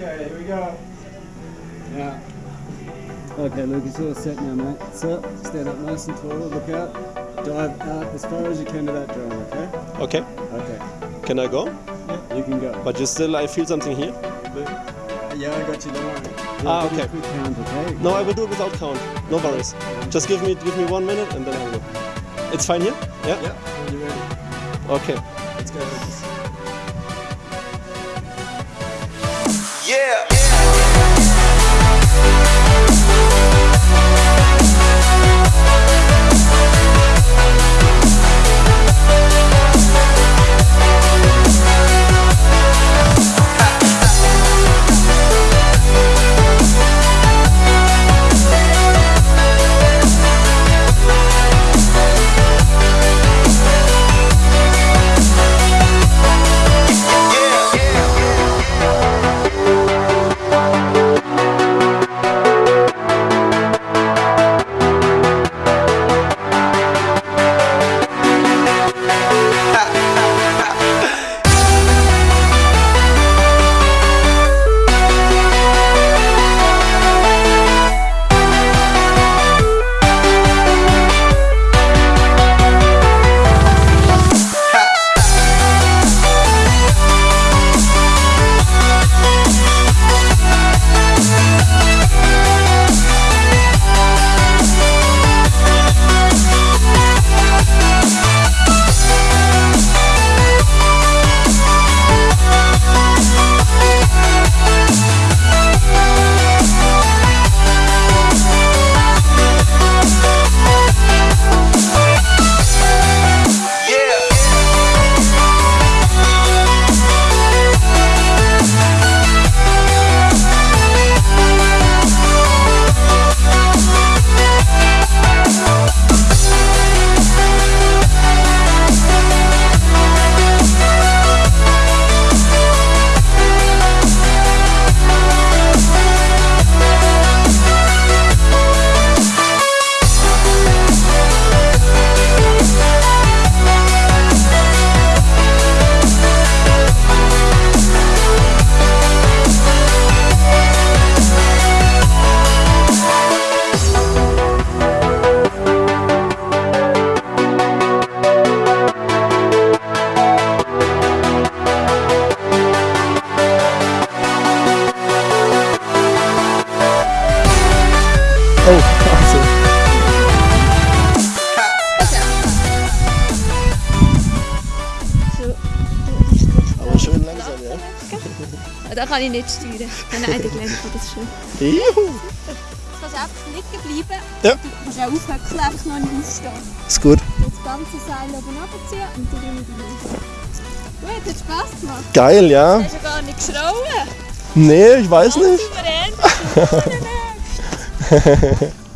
Okay, here we go. Yeah. Okay, Lucas, you're set now, mate. So, stand up nice and tall, look out. Dive out as far as you can to that drone, okay? Okay. Okay. Can I go? Yeah, you can go. But just still, I feel something here. Yeah, I got you, don't worry. Ah, give me okay. count, okay? No, I will do it without count. No worries. Just give me give me one minute and then I will go. It's fine here? Yeah? Yeah, when you're ready. Okay. Let's go, Yeah. Ja. Da kann ich nicht steuern. Nein, der Glenn kann das schon. Juhu. Du kannst einfach liegen bleiben. Ja. Du kannst auch aufhöckeln, einfach noch nicht aufstehen. Ist gut. Das ganze Seil oben runterziehen und dann die Luft. Gut, hat Spass gemacht. Geil, ja. Du hast ja gar nicht geschrauen. Nee, ich weiß nicht. souverän. du.